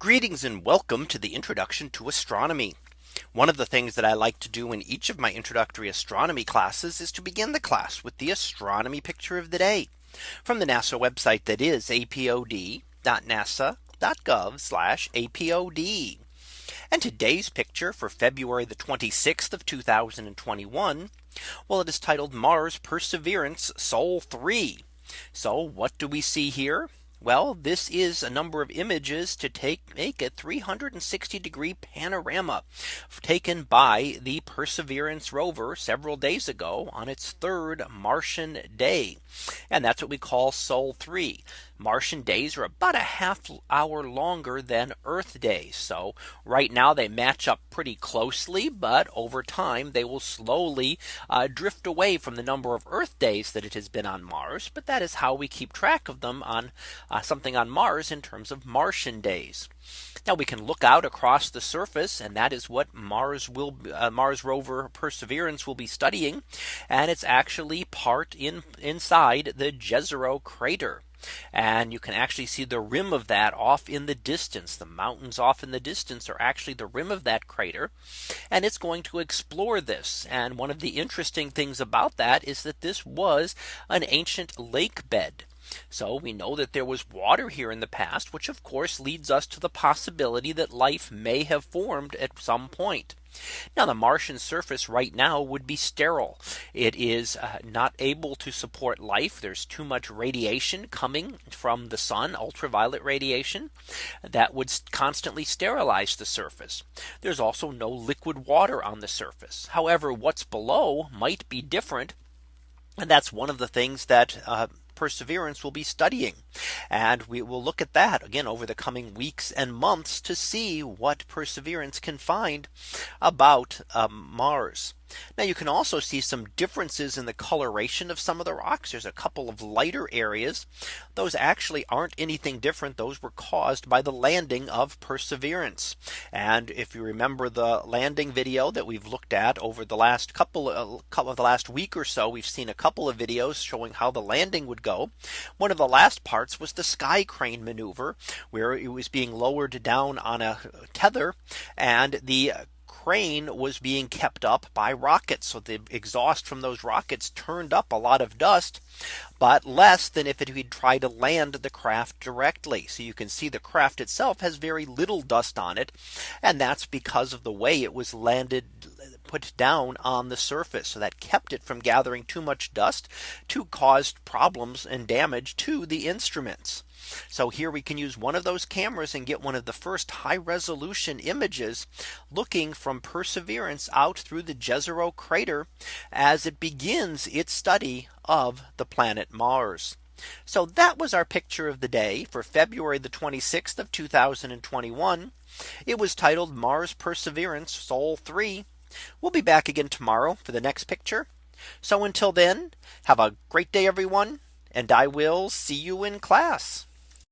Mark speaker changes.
Speaker 1: Greetings and welcome to the introduction to astronomy. One of the things that I like to do in each of my introductory astronomy classes is to begin the class with the astronomy picture of the day from the NASA website that is apod.nasa.gov apod. And today's picture for February the 26th of 2021. Well, it is titled Mars Perseverance Sol 3. So what do we see here? Well, this is a number of images to take make a 360 degree panorama taken by the Perseverance rover several days ago on its third Martian day. And that's what we call Sol 3. Martian days are about a half hour longer than Earth days. So right now they match up pretty closely, but over time they will slowly uh, drift away from the number of Earth days that it has been on Mars. But that is how we keep track of them on uh, something on Mars in terms of Martian days. Now we can look out across the surface and that is what Mars will uh, Mars rover Perseverance will be studying and it's actually part in inside the Jezero crater. And you can actually see the rim of that off in the distance. The mountains off in the distance are actually the rim of that crater. And it's going to explore this. And one of the interesting things about that is that this was an ancient lake bed. So we know that there was water here in the past, which of course leads us to the possibility that life may have formed at some point. Now the Martian surface right now would be sterile. It is uh, not able to support life. There's too much radiation coming from the sun, ultraviolet radiation that would constantly sterilize the surface. There's also no liquid water on the surface. However, what's below might be different. And that's one of the things that uh, Perseverance will be studying. And we will look at that again over the coming weeks and months to see what Perseverance can find about um, Mars. Now you can also see some differences in the coloration of some of the rocks. There's a couple of lighter areas. Those actually aren't anything different. Those were caused by the landing of Perseverance. And if you remember the landing video that we've looked at over the last couple uh, of the last week or so, we've seen a couple of videos showing how the landing would go. One of the last parts was the sky crane maneuver where it was being lowered down on a tether and the crane was being kept up by rockets. So the exhaust from those rockets turned up a lot of dust, but less than if it had tried to land the craft directly. So you can see the craft itself has very little dust on it. And that's because of the way it was landed put down on the surface. So that kept it from gathering too much dust to cause problems and damage to the instruments. So here we can use one of those cameras and get one of the first high resolution images looking from Perseverance out through the Jezero crater as it begins its study of the planet Mars. So that was our picture of the day for February the 26th of 2021. It was titled Mars Perseverance Sol 3 We'll be back again tomorrow for the next picture. So until then, have a great day, everyone. And I will see you in class.